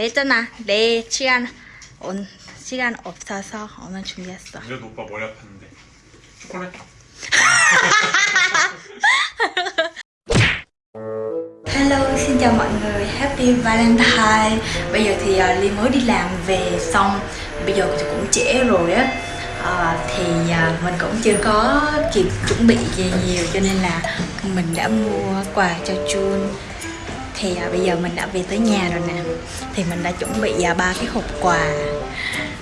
내잖아. 내 시간 온 시간 없어서 오늘 준비했어. 그래도 오빠 머리 아팠는데 초콜릿 Hello, xin chào mọi người, Happy Valentine Bây giờ thì uh, Ly mới đi làm về xong Bây giờ thì cũng trễ rồi á Ờ, Thì uh, mình cũng chưa có kịp chuẩn bị gì nhiều Cho nên là mình đã mua quà cho Jun Thì à, bây giờ mình đã về tới nhà rồi nè. Thì mình đã chuẩn bị uh, ba cái hộp quà.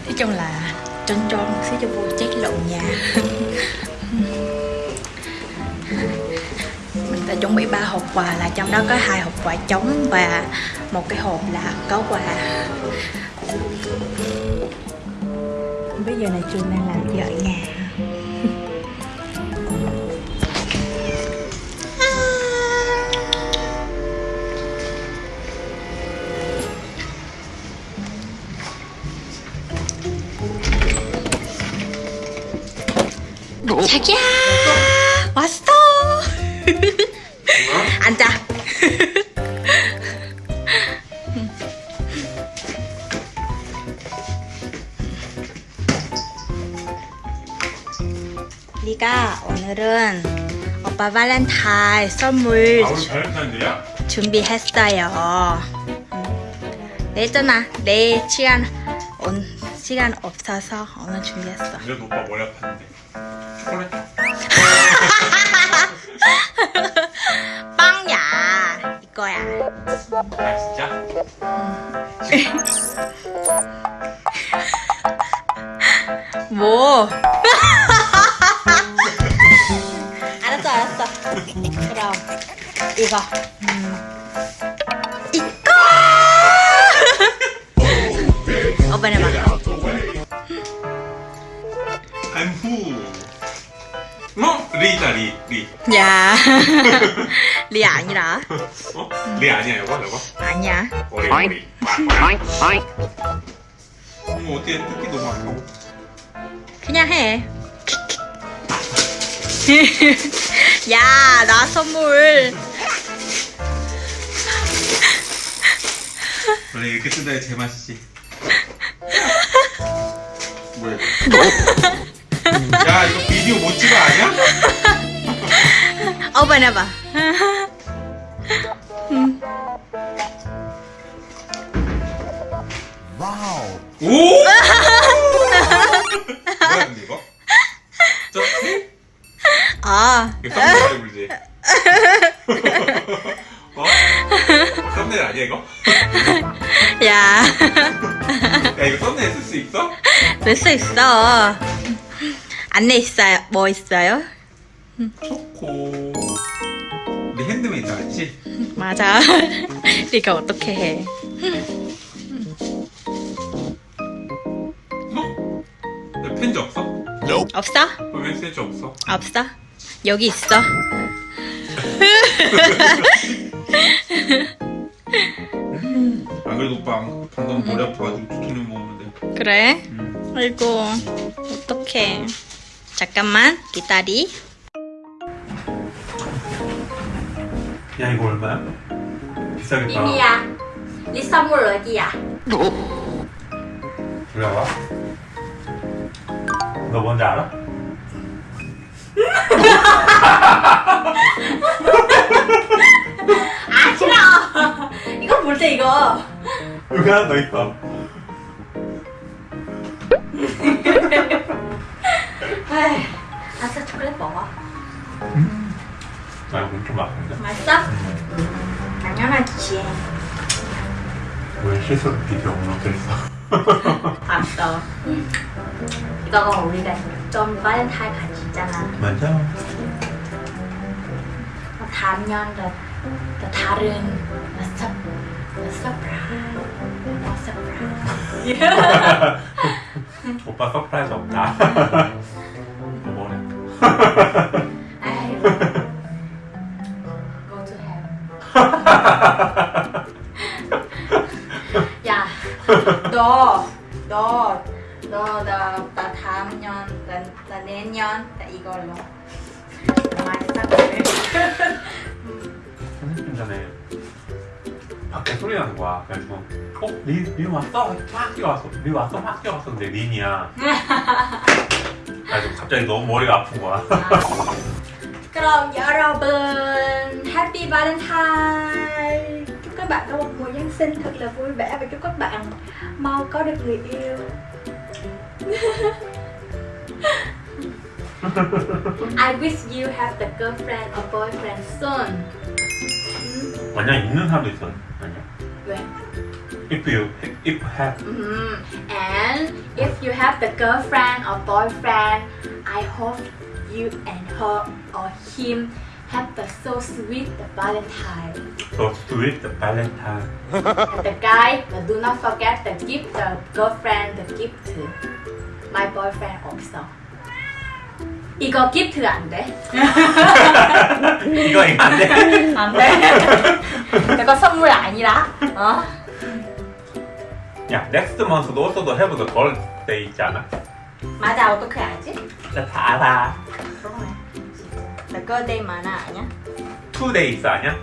Nói chung là trơn trơn một xíu cho vui chết lộn nhà. Mình đã chuẩn bị ba hộp quà là trong đó có hai hộp quà trống và một cái hộp là có quà. Bây giờ này trường đang làm gì ở nhà. 자기야 왔어 앉아 리가 오늘은 오빠 발렌타인 선물 아? 준비했어요. 음. 내잖아. 내 시간 온 시간 없어서 오늘 준비했어. 그래도 오빠 머리 아팠는데 초콜릿 빵야 이거야. 아 진짜? 뭐? 알았어 알았어. 그럼 이거. 이거. 오빠 내봐. 안후 어? 리다 리 리. 야. 리 아니라. 어? 리 아니야 이거 이거? 아니야. 머리 머리. 어머 어떻게 뜯기 너무 아까워 그냥 해. 야, 나 선물. 원래 이렇게 뜯어야 제맛이지 뭐야 야 이거 비디오 못 찍어 아니야? 오빠 내봐. 오! 뭐야 근데 이거? 저 아, 이거 썸네일 부르지? 어? 썸네일 아니야 이거? 야. 야 이거 썸네일 쓸 수 있어? 될수 있어. 안내 있어요. 뭐 있어요? 초코 핸드메이드 알지? 맞아. 네가 어떻게 해? 어? 야, 펜지 없어? 없어? 왜 펜지 없어? 없어? 여기 있어. 안 그래도 오빠 방금 머리 아파가지고 두통약 먹었는데 그래? 음. 아이고, 어떡해. 잠깐만, 기다리. 야 이거 얼마야? 비싸겠다 이미야, 네 선물 어디야? 그래 와. 너 뭔지 알아? 아, 싫어! 이거 볼 때 이거. 여기 하나 더 있어 에이, 아싸 초콜릿 먹어. 나 이거 좀 아픈데 맛있어? 당연하지. 왜 실수로 비디오 업로드했어? 알았어. 이거가 우리가 좀 발렌타인 같이 있잖아. 맞아 단연 더, 더 다른 서, 서프라이즈. 서프라이즈. 오빠 서프라이즈 없다 뭐 뭐래 야, 너, 너, 너, 나, 나 다음 년, 나, 나 내년, 나 이걸로. 많이 사고 30분 전에 밥 밖에 소리 나는 거야. 그래서 어? 린, 린 왔어? 막 뛰어왔어. 린 왔어? 막 뛰어왔었는데 린이야. 그래서 갑자기 너무 머리가 아픈 거야. 그럼 여러분 Happy Valentine Chúc các bạn có một mùa Giáng sinh thật là vui vẻ Và chúc các bạn mau có được người yêu I wish you have the girlfriend or boyfriend soon 완전 있는 사람도 있어. 아니야. 왜? If you if have Mhm. And if you have the girlfriend or boyfriend, I hope you and her or him have the so sweet the Valentine. so sweet Valentine. And the guy, but do not forget the gift the girlfriend the gift. My boyfriend also. 이거 gift 안 돼? 이거 이거 안 돼. 안 돼. 이거 선물 아니라. 어? 야, next month도 also have the girl day 있잖아. 맞아 어떻게 알지? 나 다 알아. 그러네. Girl day 만화 아니야? Two days 아니야?